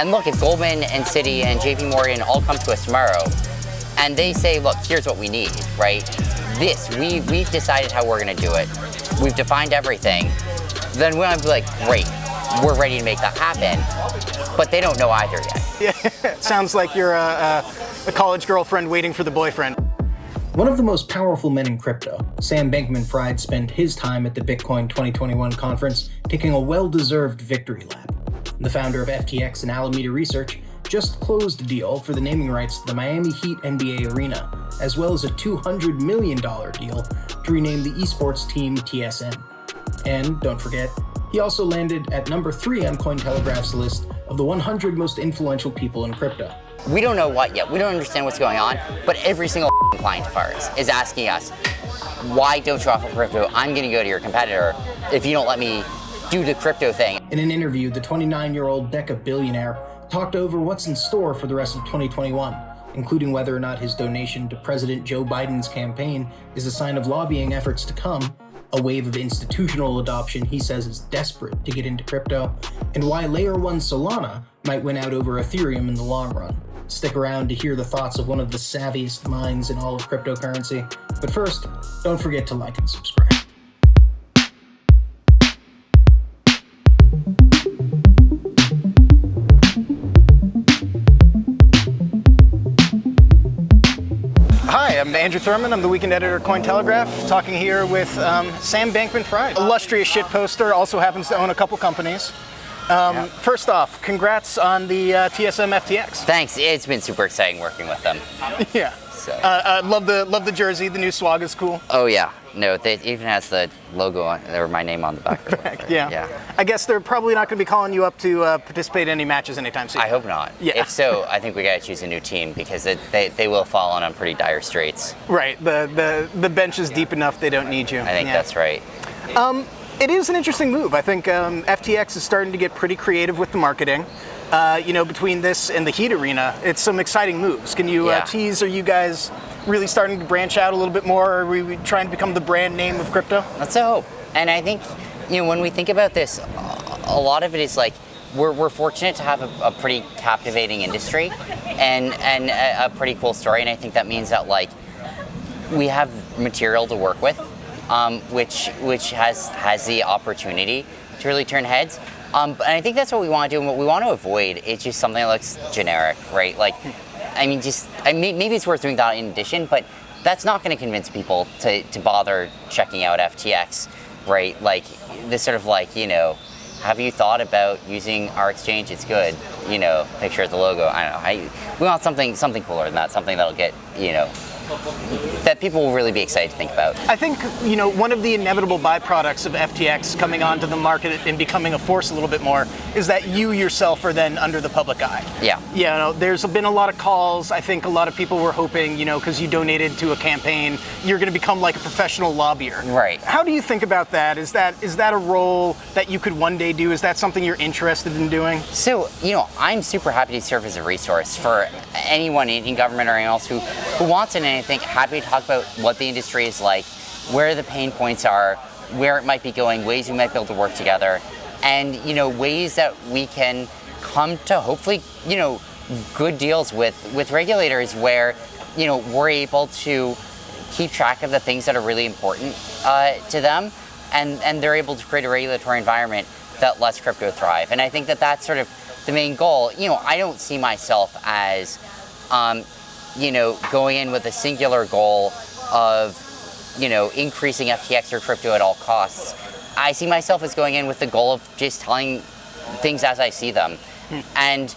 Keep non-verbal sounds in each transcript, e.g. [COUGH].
And look, if Goldman and Citi and JP Morgan all come to us tomorrow and they say, look, here's what we need, right? This, we, we've decided how we're gonna do it. We've defined everything. Then we're gonna be like, great, we're ready to make that happen. But they don't know either yet. Yeah, [LAUGHS] sounds like you're a, a, a college girlfriend waiting for the boyfriend. One of the most powerful men in crypto, Sam Bankman-Fried spent his time at the Bitcoin 2021 conference taking a well-deserved victory lap. The founder of FTX and Alameda Research just closed a deal for the naming rights to the Miami Heat NBA arena, as well as a $200 million deal to rename the esports team TSM. And don't forget, he also landed at number 3 on Cointelegraph's list of the 100 most influential people in crypto. We don't know what yet. We don't understand what's going on, but every single [LAUGHS] client of ours is asking us, why don't you offer crypto? I'm going to go to your competitor if you don't let me do the crypto thing. In an interview, the 29-year-old Deca billionaire talked over what's in store for the rest of 2021, including whether or not his donation to President Joe Biden's campaign is a sign of lobbying efforts to come, a wave of institutional adoption he says is desperate to get into crypto, and why Layer 1 Solana might win out over Ethereum in the long run. Stick around to hear the thoughts of one of the savviest minds in all of cryptocurrency. But first, don't forget to like and subscribe. I'm Andrew Thurman. I'm the weekend editor of Cointelegraph, talking here with um, Sam Bankman-Fried. Illustrious shit poster, also happens to own a couple companies. Um, yeah. First off, congrats on the uh, TSM FTX. Thanks. It's been super exciting working with them. [LAUGHS] yeah. So. Uh, uh, love the love the jersey. The new swag is cool. Oh yeah. No, it even has the logo on, or my name on the back. [LAUGHS] back yeah. yeah. I guess they're probably not going to be calling you up to uh, participate in any matches anytime soon. I hope not. Yeah. If so, I think we got to choose a new team because it, they, they will fall on pretty dire straits. Right. The the the bench is deep enough they don't need you. I think yeah. that's right. Um, it is an interesting move. I think um, FTX is starting to get pretty creative with the marketing. Uh, you know, between this and the Heat Arena, it's some exciting moves. Can you uh, yeah. uh, tease? Are you guys really starting to branch out a little bit more? Are we trying to become the brand name of crypto? That's a hope. And I think, you know, when we think about this, a lot of it is like we're, we're fortunate to have a, a pretty captivating industry and and a, a, pretty cool story. And I think that means that like we have material to work with, um, which which has has the opportunity to really turn heads. Um, and I think that's what we want to do and what we want to avoid is just something that looks generic, right? Like, I mean, just, I mean, maybe it's worth doing that in addition, but that's not going to convince people to, to bother checking out FTX, right? Like, this sort of like, you know, have you thought about using our exchange? It's good, you know, picture of the logo. I don't know. I, we want something, something cooler than that, something that'll get, you know, that people will really be excited to think about. I think, you know, one of the inevitable byproducts of FTX coming onto the market and becoming a force a little bit more is that you yourself are then under the public eye. Yeah. Yeah, you know, there's been a lot of calls. I think a lot of people were hoping, you know, because you donated to a campaign, you're going to become like a professional lobbyer. Right. How do you think about that? Is that is that a role that you could one day do? Is that something you're interested in doing? So, you know, I'm super happy to serve as a resource for anyone in government or anyone else who, who wants it I think happy to talk about what the industry is like, where the pain points are, where it might be going, ways we might be able to work together, and you know ways that we can come to hopefully you know good deals with with regulators where you know we're able to keep track of the things that are really important uh, to them, and and they're able to create a regulatory environment that lets crypto thrive. And I think that that's sort of the main goal. You know, I don't see myself as um, you know, going in with a singular goal of, you know, increasing FTX or crypto at all costs. I see myself as going in with the goal of just telling things as I see them hmm. and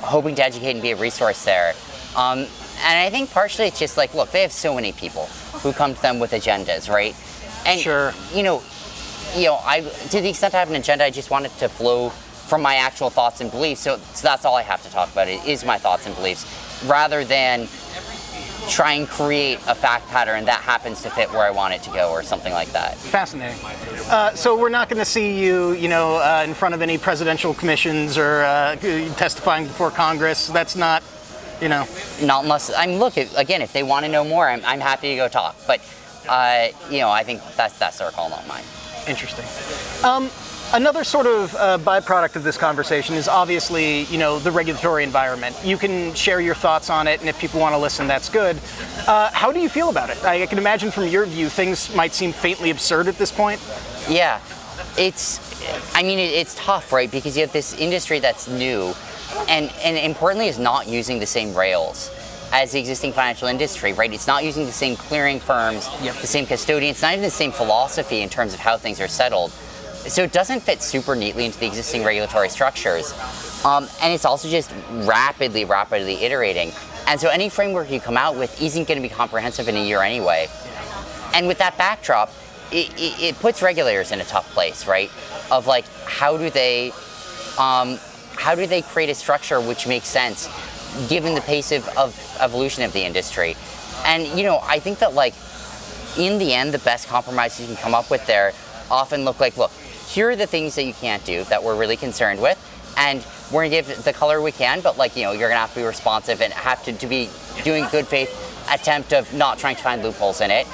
hoping to educate and be a resource there. Um, and I think partially it's just like, look, they have so many people who come to them with agendas, right? And, sure. you know, you know, I, to the extent I have an agenda, I just want it to flow from my actual thoughts and beliefs. So, so that's all I have to talk about. It is my thoughts and beliefs rather than try and create a fact pattern that happens to fit where I want it to go or something like that. Fascinating. Uh, so we're not going to see you, you know, uh, in front of any presidential commissions or uh, testifying before Congress. That's not, you know. Not unless, I mean, look, again, if they want to know more, I'm, I'm happy to go talk. But, uh, you know, I think that's, that's their call, not mine. Interesting. Um, Another sort of uh, byproduct of this conversation is obviously, you know, the regulatory environment. You can share your thoughts on it, and if people want to listen, that's good. Uh, how do you feel about it? I, I can imagine from your view, things might seem faintly absurd at this point. Yeah, it's. I mean, it, it's tough, right? Because you have this industry that's new, and and importantly, is not using the same rails as the existing financial industry, right? It's not using the same clearing firms, Yep. the same custodians, it's not even the same philosophy in terms of how things are settled. So it doesn't fit super neatly into the existing regulatory structures. Um, and it's also just rapidly, rapidly iterating. And so any framework you come out with isn't going to be comprehensive in a year anyway. And with that backdrop, it, it, it puts regulators in a tough place, right? Of like, how do they, um, how do they create a structure which makes sense, given the pace of, of evolution of the industry? And you know, I think that like, in the end, the best compromises you can come up with there often look like, look, here are the things that you can't do that we're really concerned with, and we're gonna give the color we can, but like, you know, you're gonna have to be responsive and have to, to be doing good faith attempt of not trying to find loopholes in it.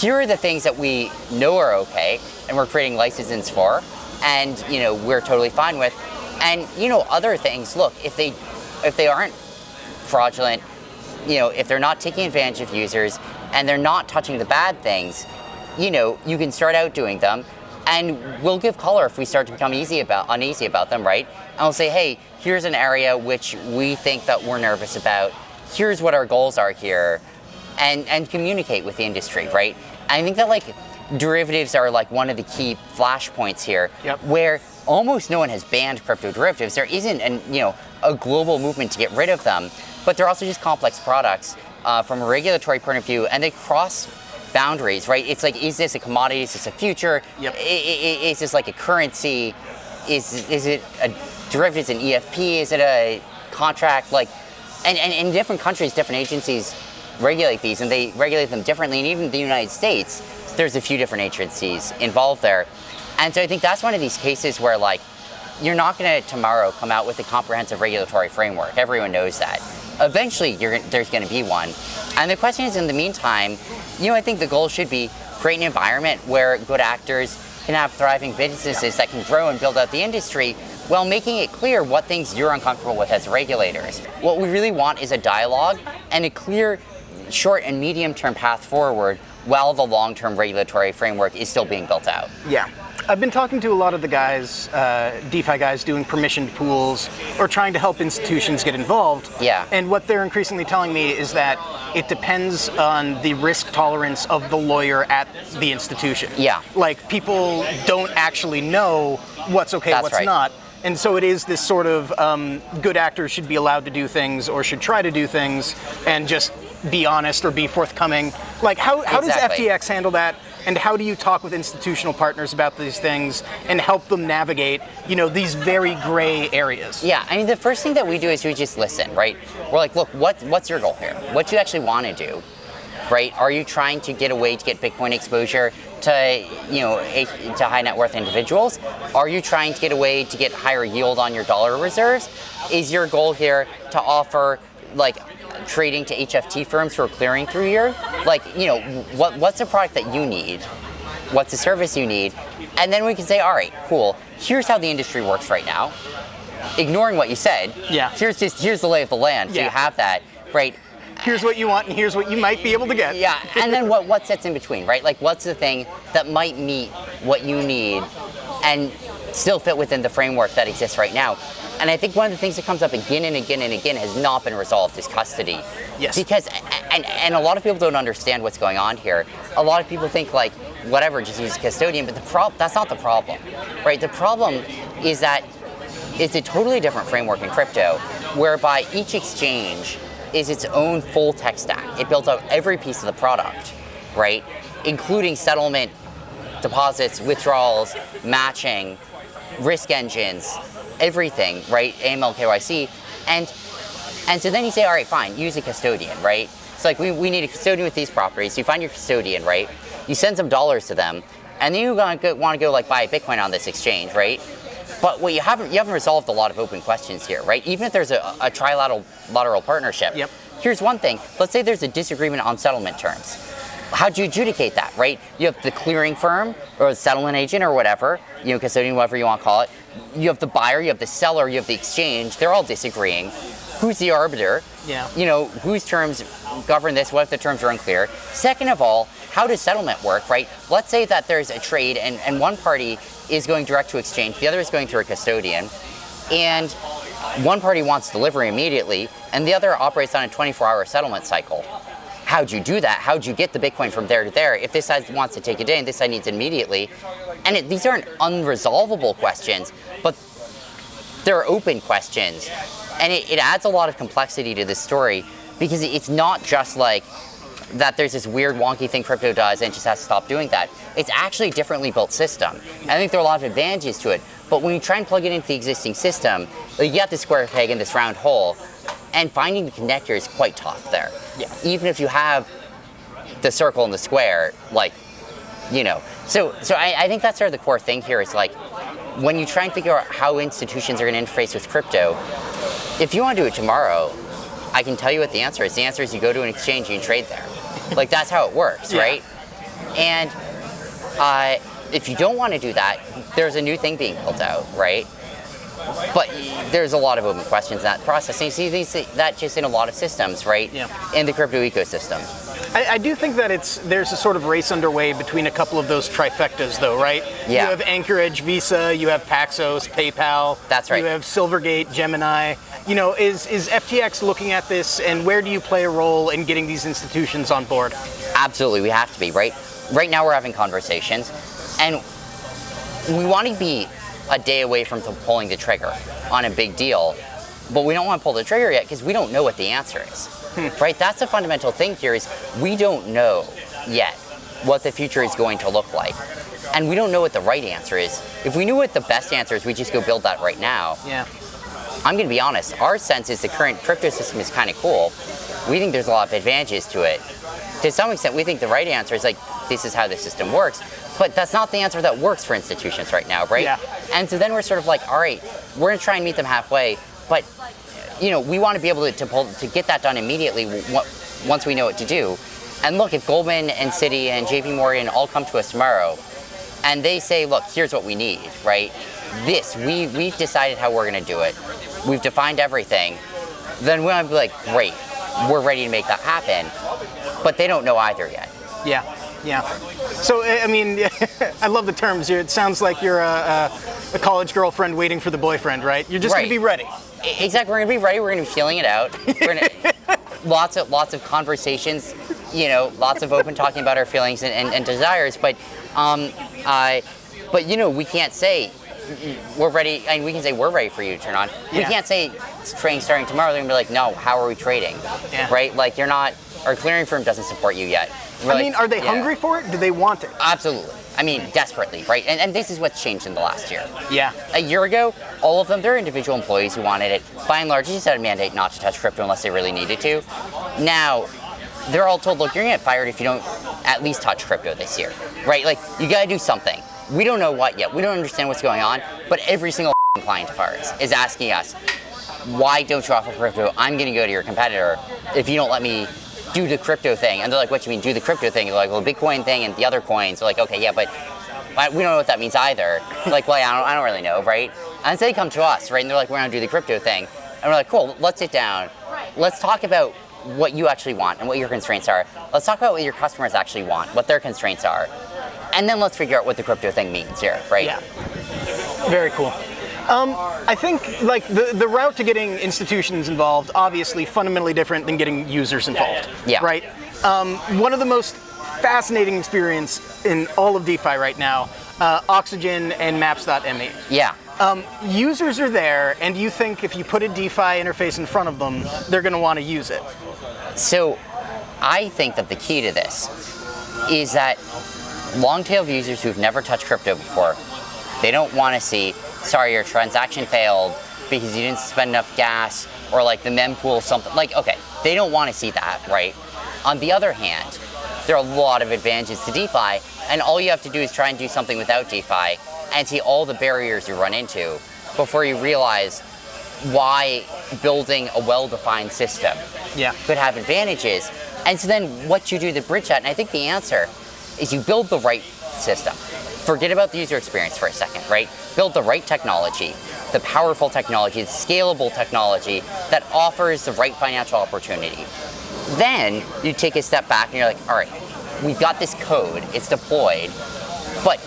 Here are the things that we know are okay, and we're creating licenses for, and you know, we're totally fine with. And you know, other things, look, if they if they aren't fraudulent, you know, if they're not taking advantage of users and they're not touching the bad things, you know, you can start out doing them and we'll give color if we start to become easy about uneasy about them, right? And we'll say, hey, here's an area which we think that we're nervous about. Here's what our goals are here, and and communicate with the industry, right? I think that like derivatives are like one of the key flashpoints here, Yep. where almost no one has banned crypto derivatives. There isn't an you know a global movement to get rid of them, but they're also just complex products uh, from a regulatory point of view, and they cross boundaries, right? It's like, is this a commodity? Is this a future? Yep. Is this like a currency? Is is it a derivative? Is it an EFP? Is it a contract? Like, and, and in different countries, different agencies regulate these, and they regulate them differently. And even the United States, there's a few different agencies involved there. And so I think that's one of these cases where like you're not going to tomorrow come out with a comprehensive regulatory framework. Everyone knows that. Eventually, you're, there's going to be one. And the question is, in the meantime, you know, I think the goal should be create an environment where good actors can have thriving businesses that can grow and build out the industry while making it clear what things you're uncomfortable with as regulators. What we really want is a dialogue and a clear short and medium term path forward while the long term regulatory framework is still being built out. Yeah. I've been talking to a lot of the guys, uh, DeFi guys doing permissioned pools or trying to help institutions get involved. Yeah. And what they're increasingly telling me is that it depends on the risk tolerance of the lawyer at the institution. Yeah. Like people don't actually know what's okay, That's what's right. not. And so it is this sort of um, good actors should be allowed to do things or should try to do things and just be honest or be forthcoming. Like how, how Exactly. does FTX handle that? And how do you talk with institutional partners about these things and help them navigate, you know, these very gray areas? Yeah, I mean, the first thing that we do is we just listen, right? We're like, look, what, what's your goal here? What do you actually want to do, right? Are you trying to get a way to get Bitcoin exposure to, you know, to high net worth individuals? Are you trying to get a way to get higher yield on your dollar reserves? Is your goal here to offer like trading to HFT firms who are clearing through here? Like, you know, what what's the product that you need? What's the service you need? And then we can say, all right, cool. Here's how the industry works right now ignoring what you said. Yeah. Here's just here's the lay of the land. So Yeah. you have that, right? Here's what you want and here's what you might be able to get. Yeah. And then what what sits in between, right? Like what's the thing that might meet what you need and still fit within the framework that exists right now. And I think one of the things that comes up again and again and again has not been resolved is custody. Yes. Because and and a lot of people don't understand what's going on here. A lot of people think like whatever, just use a custodian, but the prob that's not the problem. Right? The problem is that it's a totally different framework in crypto, whereby each exchange is its own full tech stack. It builds out every piece of the product, right? Including settlement, deposits, withdrawals, matching, risk engines, everything, right? AML, KYC, and and so then you say, all right, fine, use a custodian, right? It's like we, we need a custodian with these properties. You find your custodian, right? You send some dollars to them, and then you want to go, want to go like buy a Bitcoin on this exchange, right? But what you haven't you haven't resolved a lot of open questions here, right? Even if there's a, a trilateral lateral partnership. Yep. Here's one thing. Let's say there's a disagreement on settlement terms. how do you adjudicate that, right? You have the clearing firm or the settlement agent or whatever, you know, custodian, whatever you want to call it. You have the buyer, you have the seller, you have the exchange. They're all disagreeing. Who's the arbiter? Yeah. You know, whose terms govern this? What if the terms are unclear? Second of all, how does settlement work, right? Let's say that there's a trade and, and one party is going direct to exchange, the other is going through a custodian, and one party wants delivery immediately, and the other operates on a 24 hour settlement cycle how'd you do that? How'd you get the Bitcoin from there to there? If this side wants to take a day and this side needs it immediately, and it, these aren't unresolvable questions, but they're open questions, and it, it adds a lot of complexity to this story because it's not just like that there's this weird wonky thing crypto does and just has to stop doing that. It's actually a differently built system. I think there are a lot of advantages to it, but when you try and plug it into the existing system, you get the square peg in this round hole, and finding the connector is quite tough there. Yeah. Even if you have the circle and the square, like, you know. So, so I, I think that's sort of the core thing here is like, when you try and figure out how institutions are going to interface with crypto, if you want to do it tomorrow, I can tell you what the answer is. The answer is you go to an exchange and you trade there. [LAUGHS] like that's how it works, yeah. right? And uh, if you don't want to do that, there's a new thing being built out, right? But there's a lot of open questions in that process. And you see these, that just in a lot of systems, right? Yeah. In the crypto ecosystem. I, I, do think that it's there's a sort of race underway between a couple of those trifectas, though, right? Yeah. You have Anchorage, Visa, you have Paxos, PayPal. That's right. You have Silvergate, Gemini. You know, is is FTX looking at this, and where do you play a role in getting these institutions on board? Absolutely, we have to be right. Right now, we're having conversations, and we want to be a day away from pulling the trigger on a big deal, but we don't want to pull the trigger yet because we don't know what the answer is. Hmm. right? That's the fundamental thing here is we don't know yet what the future is going to look like. And we don't know what the right answer is. If we knew what the best answer is, we just go build that right now. Yeah. I'm going to be honest, our sense is the current crypto system is kind of cool. We think there's a lot of advantages to it. To some extent, we think the right answer is like, this is how the system works. But that's not the answer that works for institutions right now, right? Yeah. And so then we're sort of like, all right, we're going to try and meet them halfway, but you know, we want to be able to, to, pull, to get that done immediately once we know what to do. And look, if Goldman and Citi and JP Morgan all come to us tomorrow and they say, look, here's what we need, right? This, we, we've decided how we're going to do it. We've defined everything. Then we want to be like, great, we're ready to make that happen. But they don't know either yet. Yeah, yeah. So, I mean, [LAUGHS] I love the terms. It sounds like you're a, a, college girlfriend waiting for the boyfriend, right? You're just right. going to be ready. Exactly. We're going to be ready. We're going to be feeling it out. We're gonna, [LAUGHS] lots of lots of conversations. You know, lots of open talking about our feelings and, and, and desires. But, um, uh, but you know, we can't say we're ready. I mean, we can say we're ready for you to turn on. Yeah. We can't say trading starting tomorrow. They're gonna be like, no, how are we trading? Yeah. Right? Like you're not. Our clearing firm doesn't support you yet. We're I like, mean, are they yeah. hungry for it? Do they want it? Absolutely. I mean, desperately, right? And, and this is what's changed in the last year. Yeah. A year ago, all of them, they're individual employees who wanted it. By and large, they just had a mandate not to touch crypto unless they really needed to. Now, they're all told, look, you're gonna get fired if you don't at least touch crypto this year, right? Like, you gotta do something. We don't know what yet. We don't understand what's going on, but every single [LAUGHS] client of ours is asking us, why don't you offer crypto? I'm gonna go to your competitor if you don't let me do the crypto thing. And they're like, what do you mean do the crypto thing? They're like, well, Bitcoin thing and the other coins. They're like, okay, yeah, but we don't know what that means either. like, well, I don't, I don't really know, right? And so they come to us, right? And they're like, we're gonna do the crypto thing. And we're like, cool, let's sit down. Let's talk about what you actually want and what your constraints are. Let's talk about what your customers actually want, what their constraints are. And then let's figure out what the crypto thing means here, right? Yeah. Very cool. Um, I think like the, the route to getting institutions involved, obviously fundamentally different than getting users involved. Yeah. Right? Um, one of the most fascinating experience in all of DeFi right now, uh, Oxygen and Maps.me. Yeah. Um, users are there, and you think if you put a DeFi interface in front of them, they're going to want to use it. So, I think that the key to this is that long tail users who've never touched crypto before, they don't want to see sorry, your transaction failed because you didn't spend enough gas or like the mempool something. Like, okay, they don't want to see that, right? On the other hand, there are a lot of advantages to DeFi, and all you have to do is try and do something without DeFi and see all the barriers you run into before you realize why building a well-defined system yeah. could have advantages. And so then what you do to bridge that, and I think the answer is you build the right system. Forget about the user experience for a second, right? Build the right technology, the powerful technology, the scalable technology that offers the right financial opportunity. Then you take a step back and you're like, all right, we've got this code, it's deployed, but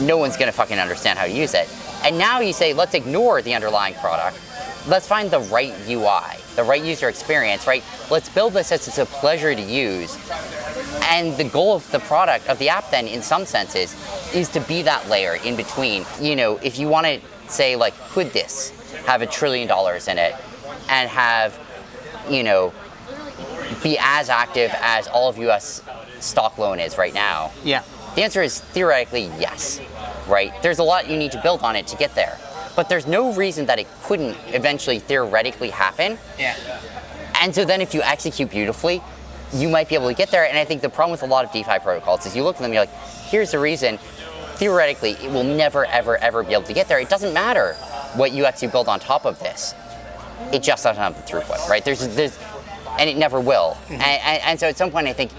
no one's gonna fucking understand how to use it. And now you say, let's ignore the underlying product. Let's find the right UI, the right user experience, right? Let's build this as it's a pleasure to use. And the goal of the product, of the app then, in some senses, is to be that layer in between. You know, if you want to say like, could this have a trillion dollars in it and have, you know, be as active as all of US stock loan is right now? Yeah. The answer is theoretically yes, right? There's a lot you need to build on it to get there. But there's no reason that it couldn't eventually theoretically happen. Yeah. And so then if you execute beautifully, you might be able to get there. And I think the problem with a lot of DeFi protocols is you look at them, you're like, here's the reason. Theoretically, it will never, ever, ever be able to get there. It doesn't matter what UX you build on top of this. It just doesn't have the throughput, right? There's, there's, and it never will. Mm-hmm. And, and, and so at some point, I think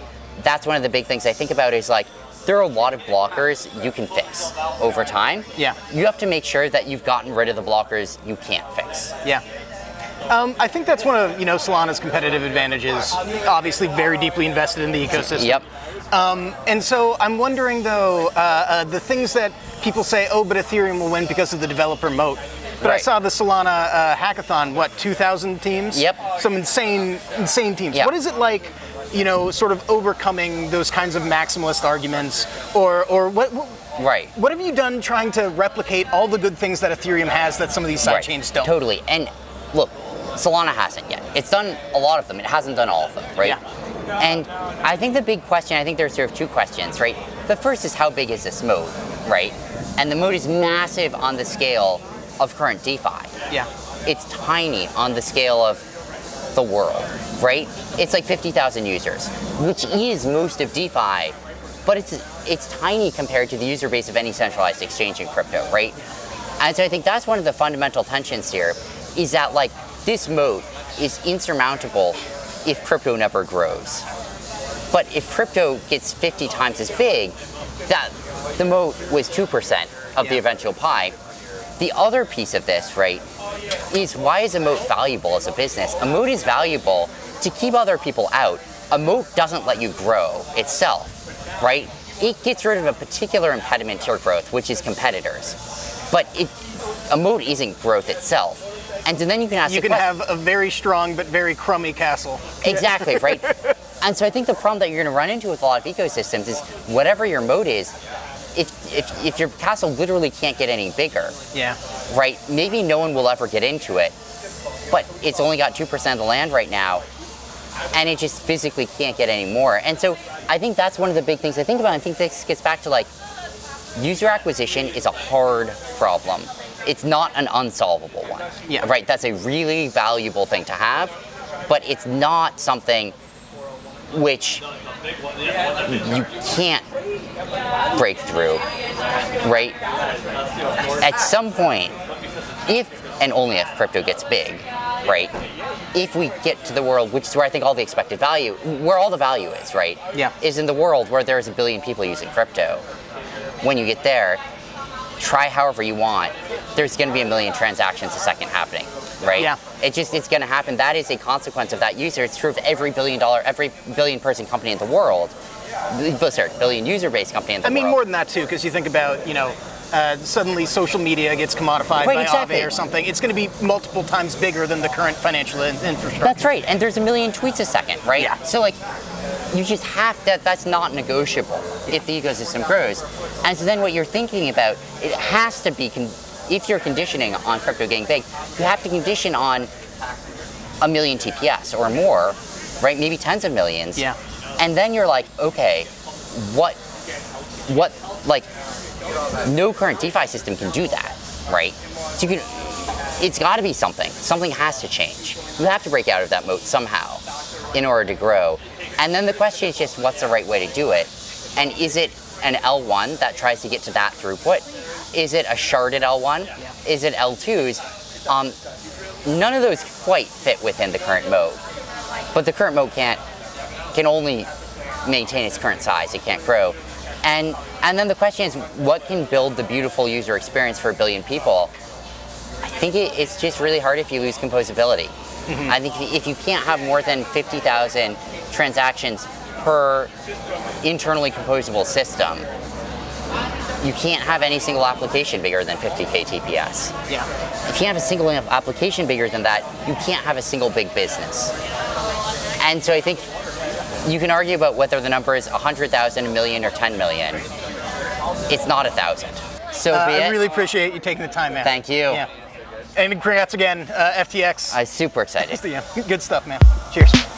that's one of the big things I think about is like, there are a lot of blockers you can fix over time. Yeah. You have to make sure that you've gotten rid of the blockers you can't fix. Yeah. Um, I think that's one of you know Solana's competitive advantages. Obviously, very deeply invested in the ecosystem. Yep. Um, and so I'm wondering though, uh, uh, the things that people say, oh, but Ethereum will win because of the developer moat. But right. I saw the Solana uh, hackathon. What, 2,000 teams? Yep. Some insane, insane teams. Yep. What is it like? You know, sort of overcoming those kinds of maximalist arguments, or or what, what Right. What have you done trying to replicate all the good things that Ethereum has that some of these side right. chains don't? Totally. And Solana hasn't yet. It's done a lot of them. It hasn't done all of them, right? Yeah. And I think the big question, I think there's sort of two questions, right? The first is how big is this moat, right? And the moat is massive on the scale of current DeFi. Yeah. It's tiny on the scale of the world, right? It's like 50,000 users, which is most of DeFi, but it's it's tiny compared to the user base of any centralized exchange in crypto, right? And so I think that's one of the fundamental tensions here, is that like this moat is insurmountable if crypto never grows. But if crypto gets 50 times as big, that the moat was 2% of the eventual pie. The other piece of this, right, is why is a moat valuable as a business? A moat is valuable to keep other people out. A moat doesn't let you grow itself, right? It gets rid of a particular impediment to your growth, which is competitors. But it, a moat isn't growth itself. And so then you can ask You can question. have a very strong but very crummy castle. Exactly, [LAUGHS] right? and so I think the problem that you're going to run into with a lot of ecosystems is whatever your moat is, if, if, if your castle literally can't get any bigger, yeah, right, maybe no one will ever get into it, but it's only got 2% of the land right now, and it just physically can't get any more. And so I think that's one of the big things I think about. I think this gets back to like, user acquisition is a hard problem it's not an unsolvable one. Yeah. Right? That's a really valuable thing to have, but it's not something which you can't break through, right? At some point, if and only if crypto gets big, right? If we get to the world, which is where I think all the expected value, where all the value is, right? Yeah. Is in the world where there's a billion people using crypto. When you get there, try however you want, there's going to be a million transactions a second happening, right? Yeah. It just it's going to happen. That is a consequence of that user. It's true of every billion dollar, every billion person company in the world. Sorry, billion user based company in the world. I mean more than that too, because you think about you know. Uh, suddenly social media gets commodified right, by exactly. Aave or something. It's going to be multiple times bigger than the current financial infrastructure. That's right, and there's a million tweets a second, right? Yeah. So like, you just have to, That's not negotiable if the ecosystem grows. And so then what you're thinking about, it has to be if you're conditioning on crypto getting big, you have to condition on a million TPS or more, right? Maybe tens of millions. Yeah. And then you're like, okay, what, what, like, no current DeFi system can do that, right? So you can, it's got to be something. Something has to change. You have to break out of that moat somehow in order to grow. And then the question is just what's the right way to do it? And is it an L1 that tries to get to that throughput? Is it a sharded L1? Is it L2s? Um, none of those quite fit within the current mode. But the current mode can't can only maintain its current size. It can't grow. And, and then the question is, what can build the beautiful user experience for a billion people? I think it, it's just really hard if you lose composability. Mm-hmm. I think if you can't have more than 50,000 transactions per internally composable system, you can't have any single application bigger than 50k TPS. Yeah. If you have a single application bigger than that, you can't have a single big business. And so I think you can argue about whether the number is 100,000, a million, or 10 million. It's not a thousand. So uh, I really appreciate you taking the time, man. Thank you. Yeah. And congrats again, uh, FTX. I'm super excited. good stuff, man. Cheers.